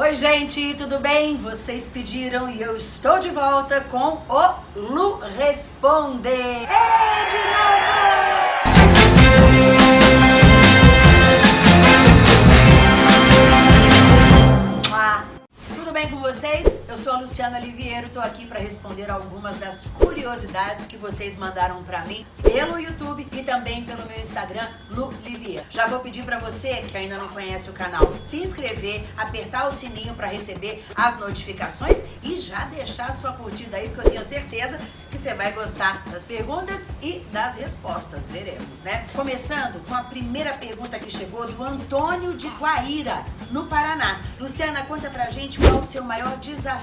Oi gente, tudo bem? Vocês pediram e eu estou de volta com o Lu Responde. É de novo! Ah, tudo bem com vocês? Eu sou a Luciana Liviero, estou aqui para responder algumas das curiosidades que vocês mandaram para mim pelo YouTube e também pelo meu Instagram, Lu Liviero. Já vou pedir para você que ainda não conhece o canal, se inscrever, apertar o sininho para receber as notificações e já deixar a sua curtida aí, porque eu tenho certeza que você vai gostar das perguntas e das respostas, veremos, né? Começando com a primeira pergunta que chegou do Antônio de Guaíra, no Paraná. Luciana, conta pra gente qual o seu maior desafio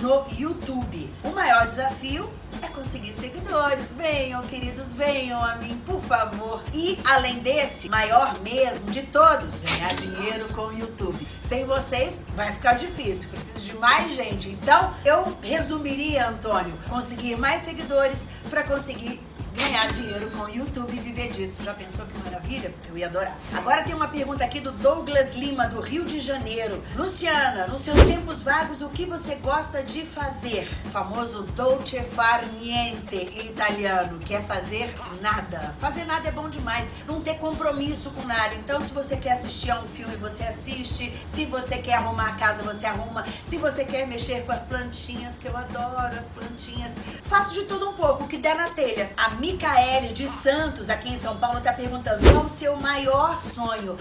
no YouTube. O maior desafio é conseguir seguidores. Venham, queridos, venham a mim, por favor. E além desse, maior mesmo de todos, ganhar dinheiro com o YouTube. Sem vocês vai ficar difícil, preciso de mais gente. Então, eu resumiria, Antônio, conseguir mais seguidores para conseguir ganhar dinheiro com o YouTube e viver disso. Já pensou que maravilha? Eu ia adorar. Agora tem uma pergunta aqui do Douglas Lima, do Rio de Janeiro. Luciana, nos seus tempos vagos, o que você gosta de fazer? O famoso dolce far niente em italiano, quer fazer nada. Fazer nada é bom demais, não ter compromisso com nada. Então, se você quer assistir a um filme, você assiste. Se você quer arrumar a casa, você arruma. Se você quer mexer com as plantinhas, que eu adoro as plantinhas. Faço de tudo um pouco, o que der na telha. A Micaele de Santos, aqui em São Paulo, está perguntando qual o seu maior sonho?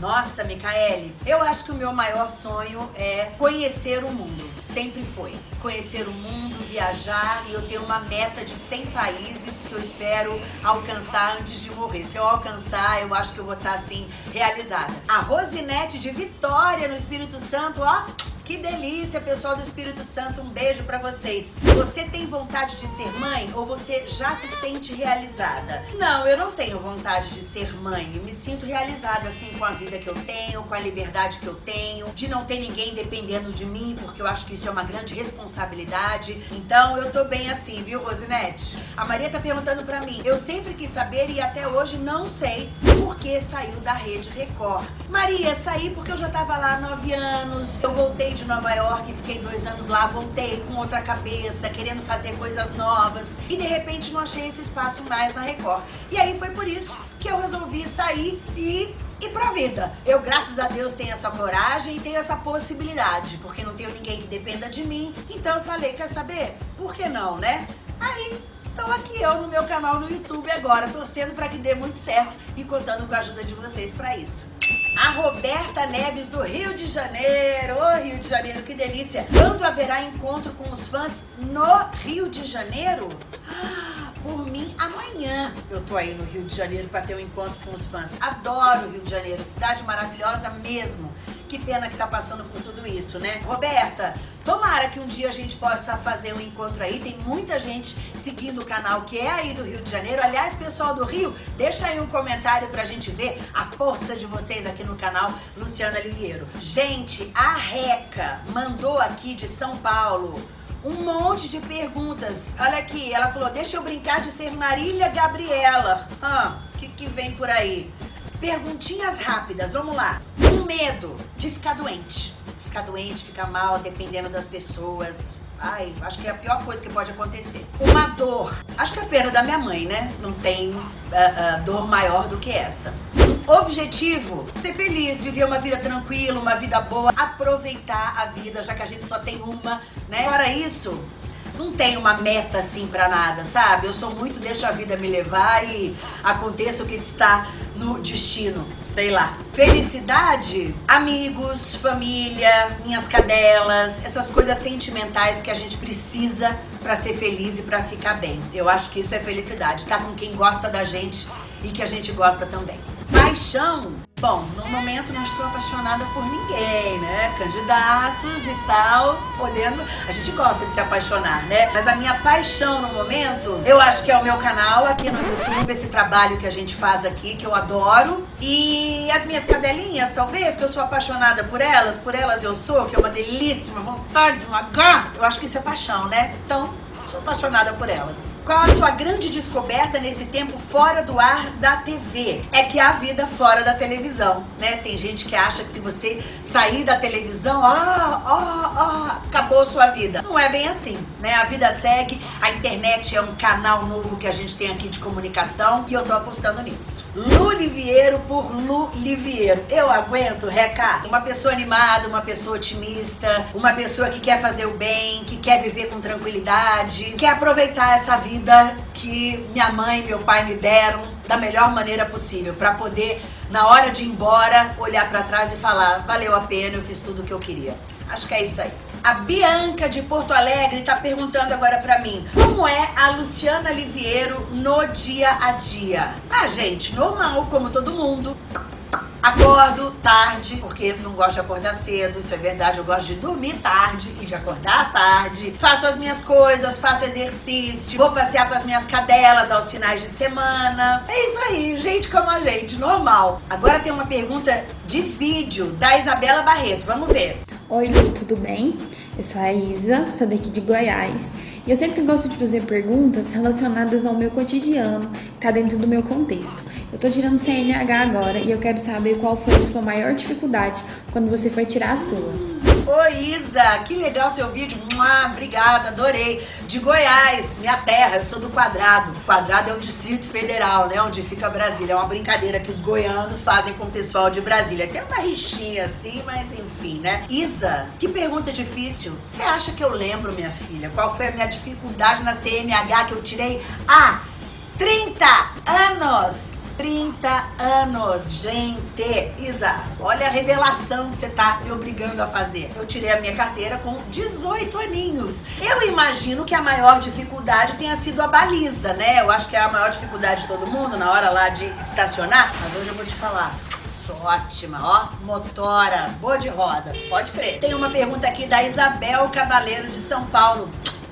Nossa, Micaele, eu acho que o meu maior sonho é conhecer o mundo. Sempre foi. Conhecer o mundo, viajar e eu tenho uma meta de 100 países que eu espero alcançar antes de morrer. Se eu alcançar, eu acho que eu vou estar assim realizada. A Rosinete de Vitória, no Espírito Santo, ó, que delícia, pessoal do Espírito Santo, um beijo pra vocês. Você tem vontade de ser mãe ou você já se sente realizada? Não, eu não tenho vontade de ser mãe. Me sinto realizada, assim, com a vida que eu tenho, com a liberdade que eu tenho, de não ter ninguém dependendo de mim, porque eu acho que isso é uma grande responsabilidade. Então, eu tô bem assim, viu, Rosinete? A Maria tá perguntando pra mim. Eu sempre quis saber e até hoje não sei por que saiu da Rede Record. Maria, saí porque eu já tava lá há nove anos, eu voltei de Nova York, fiquei dois anos lá, voltei com outra cabeça, querendo fazer coisas novas e de repente não achei esse espaço mais na Record. E aí foi por isso que eu resolvi sair e ir pra vida. Eu, graças a Deus, tenho essa coragem e tenho essa possibilidade, porque não tenho ninguém que dependa de mim. Então eu falei, quer saber? Por que não, né? Aí estou aqui eu no meu canal no YouTube agora, torcendo para que dê muito certo e contando com a ajuda de vocês para isso. A Roberta Neves do Rio de Janeiro. Ô oh, Rio de Janeiro, que delícia. Quando haverá encontro com os fãs no Rio de Janeiro? Por mim, amanhã eu tô aí no Rio de Janeiro para ter um encontro com os fãs. Adoro o Rio de Janeiro, cidade maravilhosa mesmo. Que pena que tá passando por tudo isso, né? Roberta, tomara que um dia a gente possa fazer um encontro aí. Tem muita gente seguindo o canal que é aí do Rio de Janeiro. Aliás, pessoal do Rio, deixa aí um comentário pra gente ver a força de vocês aqui no canal Luciana Liviero. Gente, a Reca mandou aqui de São Paulo um monte de perguntas. Olha aqui, ela falou, deixa eu brincar de ser Marília Gabriela. Ah, o que, que vem por aí? Perguntinhas rápidas, vamos lá. Medo de ficar doente. Ficar doente, ficar mal, dependendo das pessoas. Ai, acho que é a pior coisa que pode acontecer. Uma dor. Acho que é a pena da minha mãe, né? Não tem uh, uh, dor maior do que essa. Objetivo, ser feliz, viver uma vida tranquila, uma vida boa, aproveitar a vida, já que a gente só tem uma, né? Fora isso, não tem uma meta assim pra nada, sabe? Eu sou muito, deixo a vida me levar e aconteça o que está no destino, sei lá. Felicidade, amigos, família, minhas cadelas, essas coisas sentimentais que a gente precisa pra ser feliz e pra ficar bem. Eu acho que isso é felicidade, tá com quem gosta da gente e que a gente gosta também. Paixão. Bom, no momento não estou apaixonada por ninguém, né? Candidatos e tal, podendo... A gente gosta de se apaixonar, né? Mas a minha paixão no momento, eu acho que é o meu canal aqui no YouTube, esse trabalho que a gente faz aqui, que eu adoro. E as minhas cadelinhas, talvez, que eu sou apaixonada por elas, por elas eu sou, que é uma delícia, uma vontade de esmagar. Eu acho que isso é paixão, né? Então, Sou apaixonada por elas. Qual a sua grande descoberta nesse tempo fora do ar da TV? É que há vida fora da televisão, né? Tem gente que acha que se você sair da televisão, ah, ah, ah, acabou sua vida. Não é bem assim, né? A vida segue, a internet é um canal novo que a gente tem aqui de comunicação e eu tô apostando nisso. Lu Liviero por Lu Liviero. Eu aguento, Reca. Uma pessoa animada, uma pessoa otimista, uma pessoa que quer fazer o bem, que quer viver com tranquilidade, quer aproveitar essa vida que minha mãe e meu pai me deram da melhor maneira possível, para poder, na hora de ir embora, olhar para trás e falar: valeu a pena, eu fiz tudo o que eu queria. Acho que é isso aí. A Bianca de Porto Alegre está perguntando agora para mim, como é a Luciana Liviero no dia a dia? Ah, gente, normal, como todo mundo. Acordo tarde, porque não gosto de acordar cedo, isso é verdade. Eu gosto de dormir tarde e de acordar tarde. Faço as minhas coisas, faço exercício, vou passear com as minhas cadelas aos finais de semana. É isso aí, gente como a gente, normal. Agora tem uma pergunta de vídeo da Isabela Barreto. Vamos ver. Oi, Lu, tudo bem? Eu sou a Isa, sou daqui de Goiás. E eu sempre gosto de fazer perguntas relacionadas ao meu cotidiano, que tá dentro do meu contexto. Eu tô tirando CNH agora e eu quero saber qual foi a sua maior dificuldade quando você foi tirar a sua. Oi, Isa, que legal seu vídeo. Mua, obrigada, adorei. De Goiás, minha terra, eu sou do Quadrado. Quadrado é o Distrito Federal, né? Onde fica Brasília. É uma brincadeira que os goianos fazem com o pessoal de Brasília. Tem uma rixinha assim, mas enfim, né? Isa, que pergunta difícil. Você acha que eu lembro, minha filha? Qual foi a minha dificuldade na CNH que eu tirei há 30 anos? 30 anos, gente. Isa, olha a revelação que você tá me obrigando a fazer. Eu tirei a minha carteira com 18 aninhos. Eu imagino que a maior dificuldade tenha sido a baliza, né? Eu acho que é a maior dificuldade de todo mundo na hora lá de estacionar. Mas hoje eu vou te falar ótima, ó. Motora, boa de roda, pode crer. Tem uma pergunta aqui da Isabel Cavaleiro de São Paulo.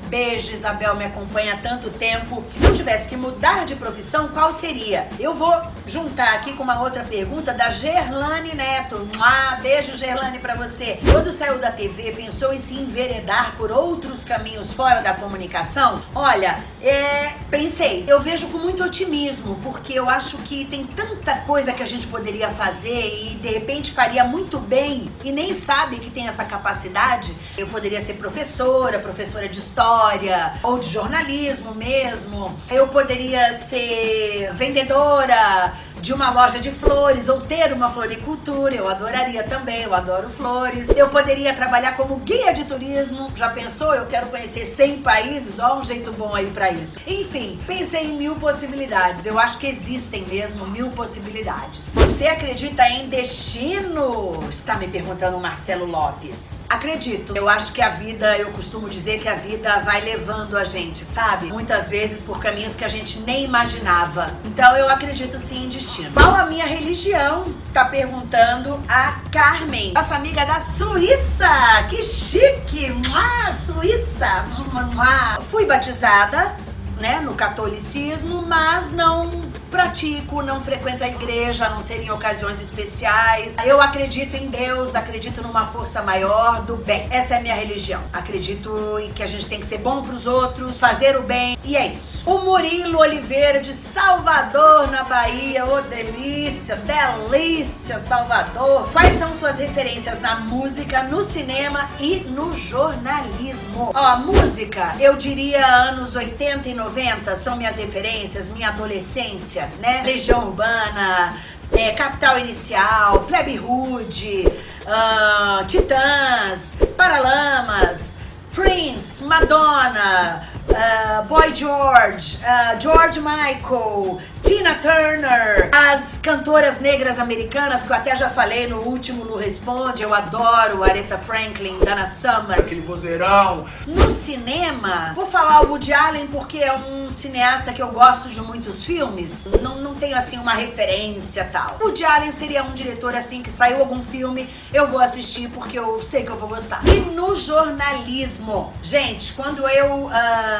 Beijo, Isabel, me acompanha há tanto tempo. Se eu tivesse que mudar de profissão, qual seria? Eu vou juntar aqui com uma outra pergunta da Gerlane Neto. Ah, beijo, Gerlane, para você. Quando saiu da TV, pensou em se enveredar por outros caminhos fora da comunicação? Olha, é, pensei. Eu vejo com muito otimismo, porque eu acho que tem tanta coisa que a gente poderia fazer e de repente faria muito bem e nem sabe que tem essa capacidade. Eu poderia ser professora, professora de história história ou de jornalismo mesmo. Eu poderia ser vendedora, de uma loja de flores ou ter uma floricultura, eu adoraria também, eu adoro flores. Eu poderia trabalhar como guia de turismo, já pensou? Eu quero conhecer 100 países, ó um jeito bom aí para isso. Enfim, pensei em mil possibilidades, eu acho que existem mesmo mil possibilidades. Você acredita em destino? Está me perguntando o Marcelo Lopes. Acredito, eu acho que a vida, eu costumo dizer que a vida vai levando a gente, sabe? Muitas vezes por caminhos que a gente nem imaginava. Então eu acredito sim em destino Qual a minha religião? Tá perguntando a Carmen, nossa amiga da Suíça. Que chique! Mua, Suíça! Mua. Fui batizada, né, no catolicismo, mas não pratico, não frequento a igreja, a não ser em ocasiões especiais. Eu acredito em Deus, acredito numa força maior do bem. Essa é a minha religião. Acredito em que a gente tem que ser bom pros outros, fazer o bem, e é isso. O Murilo Oliveira de Salvador, na Bahia. Ô, oh, delícia, delícia, Salvador. Quais são suas referências na música, no cinema e no jornalismo? Ó, música, eu diria anos 80 e 90 são minhas referências, minha adolescência né? Legião Urbana, é, Capital Inicial, Plebe Hood, uh, Titãs, Paralamas, Prince, Madonna, uh, Boy George, uh, George Michael, Tina Turner, as cantoras negras americanas, que eu até já falei no último no Responde, eu adoro Aretha Franklin, Dana Summer. Aquele vozeirão. No cinema, vou falar o Woody Allen porque é um cineasta que eu gosto de muitos filmes, não, não tenho assim uma referência tal. O Woody Allen seria um diretor assim que saiu algum filme, eu vou assistir porque eu sei que eu vou gostar. E no jornalismo, gente, quando eu uh,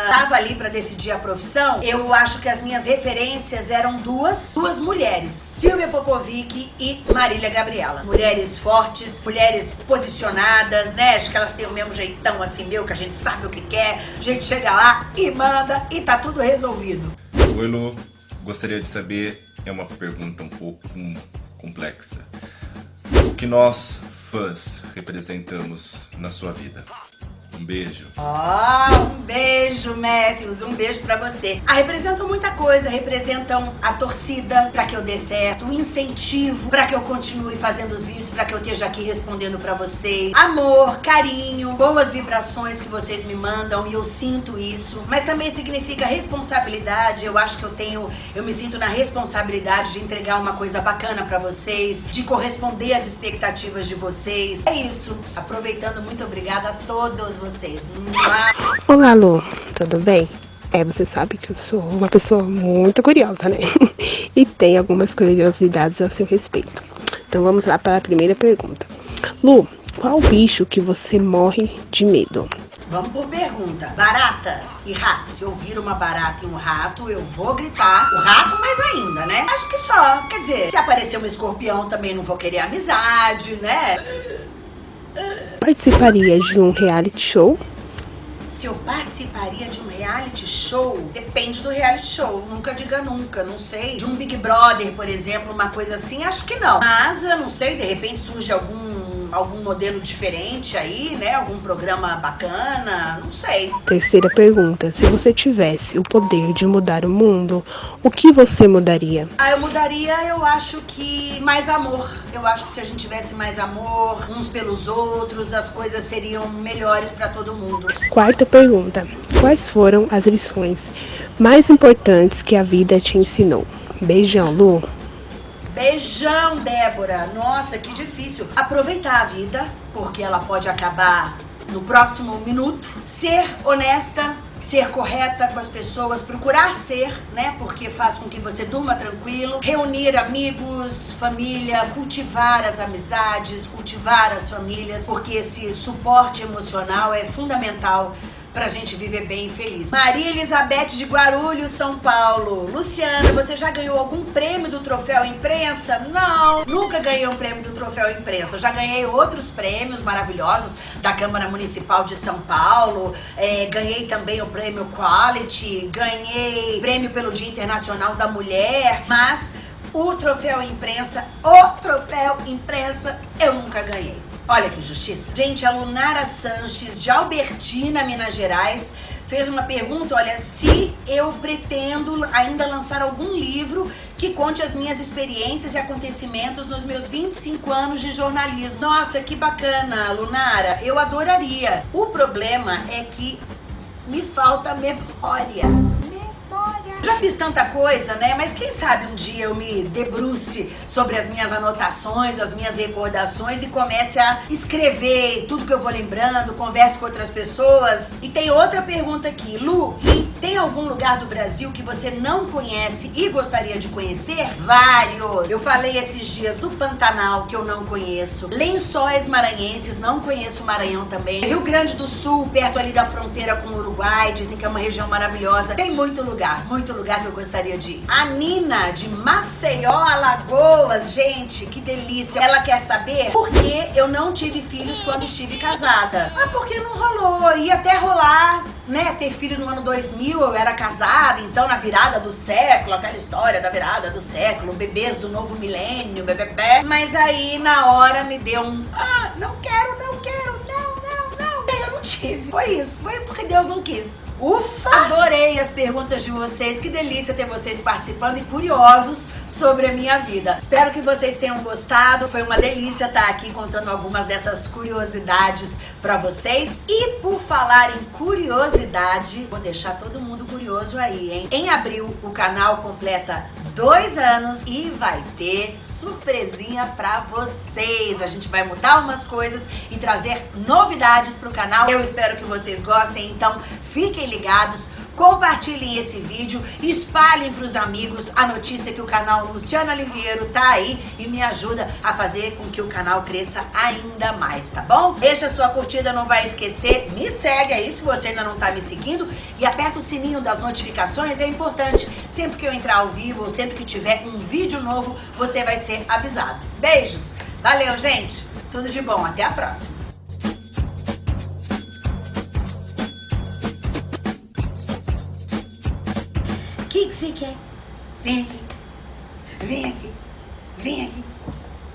tava ali para decidir a profissão, eu acho que as minhas referências eram duas, duas mulheres, Silvia Popovic e Marília Gabriela. Mulheres fortes, mulheres posicionadas, né? Acho que elas têm o mesmo jeitão assim meu, que a gente sabe o que quer, a gente chega lá e manda e tá tudo resolvido. Oi Lu, gostaria de saber, é uma pergunta um pouco complexa. O que nós, fãs, representamos na sua vida? Um beijo. Oh, um beijo, Matthews. Um beijo pra você. Ah, representam muita coisa. Representam a torcida pra que eu dê certo, o incentivo pra que eu continue fazendo os vídeos, pra que eu esteja aqui respondendo pra vocês. Amor, carinho, boas vibrações que vocês me mandam e eu sinto isso. Mas também significa responsabilidade. Eu acho que eu tenho, eu me sinto na responsabilidade de entregar uma coisa bacana pra vocês, de corresponder às expectativas de vocês. É isso. Aproveitando, muito obrigada a todos vocês. Olá, Lu, tudo bem? É, você sabe que eu sou uma pessoa muito curiosa, né? e tem algumas curiosidades a seu respeito. Então vamos lá para a primeira pergunta. Lu, qual bicho que você morre de medo? Vamos por pergunta. Barata e rato. Se eu vir uma barata e um rato, eu vou gritar. O rato mais ainda, né? Acho que só. Quer dizer, se aparecer um escorpião também não vou querer amizade, né? Participaria de um reality show? Se eu participaria de um reality show, depende do reality show. Nunca diga nunca, não sei. De um Big Brother, por exemplo, uma coisa assim, acho que não. Mas eu não sei, de repente surge algum algum modelo diferente aí, né? Algum programa bacana, não sei. Terceira pergunta: se você tivesse o poder de mudar o mundo, o que você mudaria? Ah, eu mudaria, eu acho que mais amor. Eu acho que se a gente tivesse mais amor uns pelos outros, as coisas seriam melhores para todo mundo. Quarta pergunta: quais foram as lições mais importantes que a vida te ensinou? Beijão, Lu. Beijão, Débora. Nossa, que difícil. Aproveitar a vida, porque ela pode acabar no próximo minuto. Ser honesta, ser correta com as pessoas, procurar ser, né? Porque faz com que você durma tranquilo. Reunir amigos, família, cultivar as amizades, cultivar as famílias, porque esse suporte emocional é fundamental pra gente viver bem e feliz. Maria Elizabeth de Guarulhos, São Paulo. Luciana, você já ganhou algum prêmio do Troféu Imprensa? Não, nunca ganhei um prêmio do Troféu Imprensa. Já ganhei outros prêmios maravilhosos da Câmara Municipal de São Paulo. É, ganhei também o prêmio Quality, ganhei prêmio pelo Dia Internacional da Mulher, mas o troféu imprensa, o troféu imprensa, eu nunca ganhei. Olha que justiça. Gente, a Lunara Sanches, de Albertina, Minas Gerais, fez uma pergunta, olha, se eu pretendo ainda lançar algum livro que conte as minhas experiências e acontecimentos nos meus 25 anos de jornalismo. Nossa, que bacana, Lunara, eu adoraria. O problema é que me falta memória. Já fiz tanta coisa, né? Mas quem sabe um dia eu me debruce sobre as minhas anotações, as minhas recordações e comece a escrever tudo que eu vou lembrando, converse com outras pessoas. E tem outra pergunta aqui. Lu, tem algum lugar do Brasil que você não conhece e gostaria de conhecer? Vários. Eu falei esses dias do Pantanal, que eu não conheço. Lençóis Maranhenses, não conheço o Maranhão também. Rio Grande do Sul, perto ali da fronteira com o Uruguai, dizem que é uma região maravilhosa. Tem muito lugar, muito lugar que eu gostaria de ir. A Nina, de Maceió, Alagoas. Gente, que delícia. Ela quer saber por que eu não tive filhos quando estive casada. Ah, porque não rolou. Ia até rolar, né? Ter filho no ano 2000, eu era casada. Então, na virada do século, aquela história da virada do século, bebês do novo milênio, bebê. Mas aí, na hora, me deu um... Ah, não quero, não quero, tive. Foi isso. Foi porque Deus não quis. Ufa! Adorei as perguntas de vocês, que delícia ter vocês participando e curiosos sobre a minha vida. Espero que vocês tenham gostado, foi uma delícia estar aqui contando algumas dessas curiosidades para vocês. E por falar em curiosidade, vou deixar todo mundo curioso aí, hein? Em abril, o canal completa dois anos e vai ter surpresinha pra vocês. A gente vai mudar umas coisas e trazer novidades pro canal. Eu espero que vocês gostem, então fiquem ligados compartilhem esse vídeo, espalhem para os amigos a notícia que o canal Luciana Liviero tá aí e me ajuda a fazer com que o canal cresça ainda mais, tá bom? Deixa sua curtida, não vai esquecer, me segue aí se você ainda não tá me seguindo e aperta o sininho das notificações, é importante. Sempre que eu entrar ao vivo ou sempre que tiver um vídeo novo, você vai ser avisado. Beijos! Valeu, gente! Tudo de bom, até a próxima! Vem aqui. Vem aqui. Vem aqui.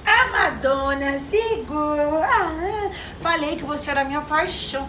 A Madonna segura. Ah, falei que você era minha paixão.